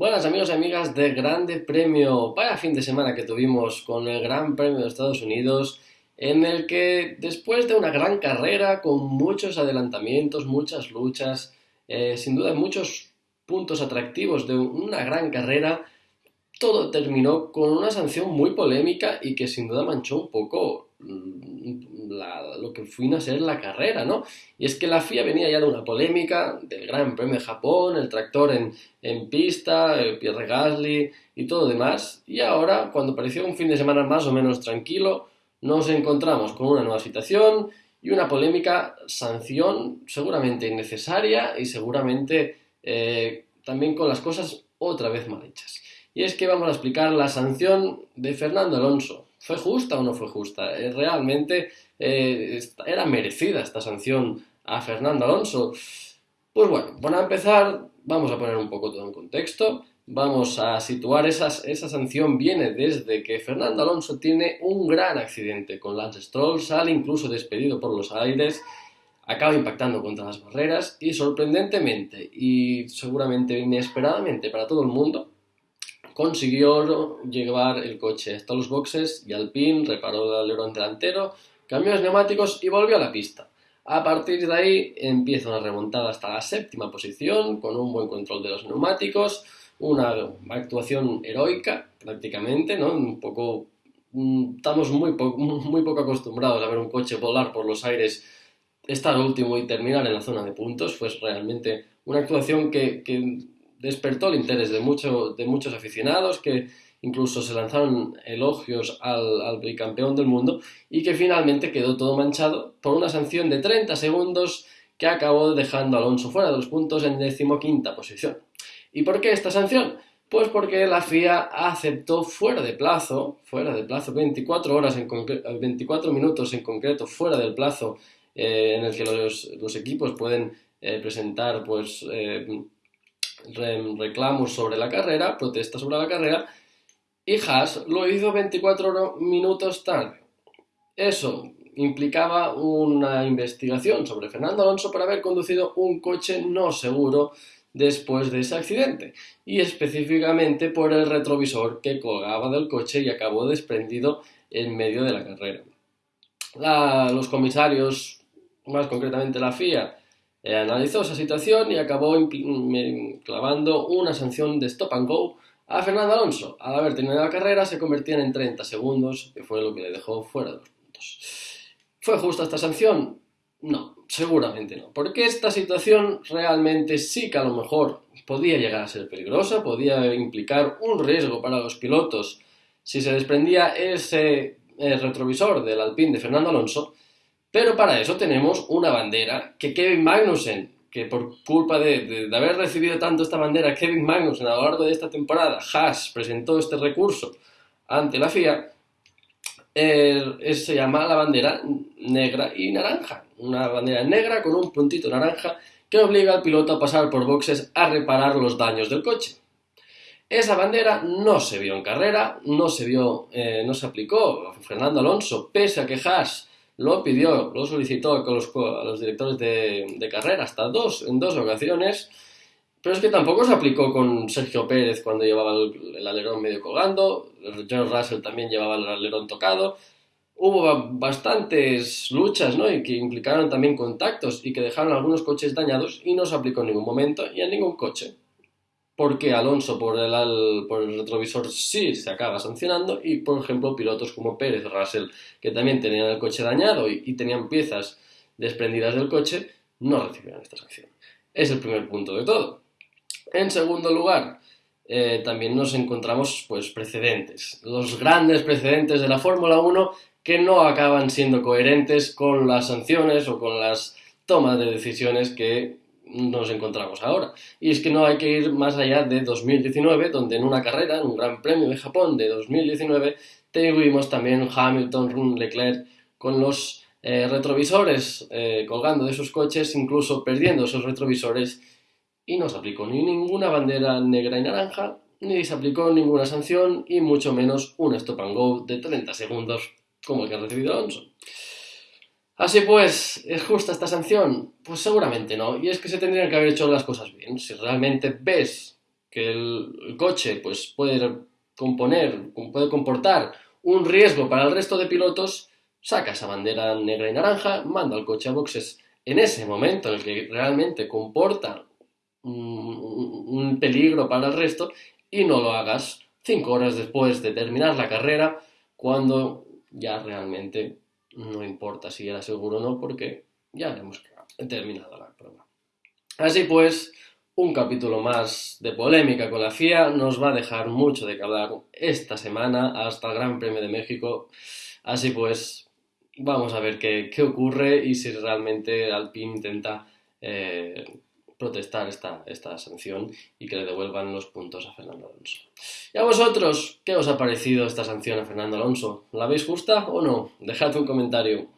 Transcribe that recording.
Buenas amigos y amigas de Grande Premio, para fin de semana que tuvimos con el Gran Premio de Estados Unidos, en el que después de una gran carrera con muchos adelantamientos, muchas luchas, eh, sin duda muchos puntos atractivos de una gran carrera, todo terminó con una sanción muy polémica y que sin duda manchó un poco mm, lo que fue a ser la carrera, ¿no? Y es que la FIA venía ya de una polémica del Gran Premio de Japón, el tractor en, en pista, el Pierre Gasly y todo demás, y ahora, cuando pareció un fin de semana más o menos tranquilo, nos encontramos con una nueva situación y una polémica sanción seguramente innecesaria y seguramente eh, también con las cosas otra vez mal hechas. Y es que vamos a explicar la sanción de Fernando Alonso. ¿Fue justa o no fue justa? Eh, realmente eh, era merecida esta sanción a Fernando Alonso. Pues bueno, para empezar, vamos a poner un poco todo en contexto. Vamos a situar esa sanción viene desde que Fernando Alonso tiene un gran accidente con Lance Stroll, sale incluso despedido por los aires, acaba impactando contra las barreras y sorprendentemente y seguramente inesperadamente para todo el mundo, consiguió llevar el coche hasta los boxes y Alpine reparó el alerón delantero, cambió los neumáticos y volvió a la pista. A partir de ahí empieza una remontada hasta la séptima posición con un buen control de los neumáticos, una actuación heroica prácticamente, ¿no? Un poco mm, estamos muy, muy poco acostumbrados a ver un coche volar por los aires, estar último y terminar en la zona de puntos. Fue realmente una actuación que despertó el interés de, de muchos aficionados que incluso se lanzaron elogios al, bicampeón del mundo y que finalmente quedó todo manchado por una sanción de 30 segundos que acabó dejando a Alonso fuera de los puntos en decimoquinta posición. ¿Y por qué esta sanción? Pues porque la FIA aceptó fuera de plazo, fuera de plazo, 24 horas en 24 minutos en concreto, fuera del plazo eh, en el que los, equipos pueden eh, presentar pues eh, reclamos sobre la carrera, protestas sobre la carrera, y Haas lo hizo 24 minutos tarde. Eso implicaba una investigación sobre Fernando Alonso por haber conducido un coche no seguro después de ese accidente, y específicamente por el retrovisor que colgaba del coche y acabó desprendido en medio de la carrera. los comisarios, más concretamente la FIA, eh, analizó esa situación y acabó clavando una sanción de stop and go a Fernando Alonso. Al haber terminado la carrera se convertían en 30 segundos, que fue lo que le dejó fuera de los puntos. ¿Fue justa esta sanción? No, seguramente no. Porque esta situación realmente sí que a lo mejor podía llegar a ser peligrosa, podía implicar un riesgo para los pilotos si se desprendía ese eh, retrovisor del Alpine de Fernando Alonso, pero para eso tenemos una bandera que Kevin Magnussen, que por culpa de, haber recibido tanto esta bandera Kevin Magnussen a lo largo de esta temporada, Haas presentó este recurso ante la FIA, se llama la bandera negra y naranja. Una bandera negra con un puntito naranja que obliga al piloto a pasar por boxes a reparar los daños del coche. Esa bandera no se vio en carrera, no se vio, eh, no se aplicó. Fernando Alonso, pese a que Haas lo pidió, lo solicitó a los, directores de, carrera hasta dos, en dos ocasiones, pero es que tampoco se aplicó con Sergio Pérez cuando llevaba el, alerón medio colgando, George Russell también llevaba el alerón tocado. Hubo bastantes luchas ¿no? y que implicaron también contactos y que dejaron algunos coches dañados y no se aplicó en ningún momento y en ningún coche. Porque Alonso por el, retrovisor sí se acaba sancionando y, por ejemplo, pilotos como Pérez, Russell, que también tenían el coche dañado y, y tenían piezas desprendidas del coche, no recibieron esta sanción. Es el primer punto de todo. En segundo lugar, eh, también nos encontramos pues, precedentes, los grandes precedentes de la Fórmula 1 que no acaban siendo coherentes con las sanciones o con las tomas de decisiones que nos encontramos ahora. Y es que no hay que ir más allá de 2019, donde en una carrera, en un Gran Premio de Japón de 2019, tuvimos también Hamilton, Leclerc con los eh, retrovisores eh, colgando de sus coches, incluso perdiendo esos retrovisores y no se aplicó ni ninguna bandera negra y naranja, ni se aplicó ninguna sanción y mucho menos un stop and go de 30 segundos como el que ha recibido Alonso. Así pues, ¿es justa esta sanción? Pues seguramente no, y es que se tendrían que haber hecho las cosas bien. Si realmente ves que el, coche pues, puede componer, puede comportar un riesgo para el resto de pilotos, saca esa bandera negra y naranja, manda al coche a boxes en ese momento en el que realmente comporta un, peligro para el resto y no lo hagas cinco horas después de terminar la carrera cuando ya realmente no importa si era seguro o no porque ya hemos terminado la prueba. Así pues, un capítulo más de polémica con la FIA nos va a dejar mucho de que hablar esta semana hasta el Gran Premio de México. Así pues, vamos a ver qué, ocurre y si realmente Alpine intenta eh, protestar esta, esta sanción y que le devuelvan los puntos a Fernando Alonso. ¿Y a vosotros qué os ha parecido esta sanción a Fernando Alonso? ¿La veis justa o no? Dejad un comentario.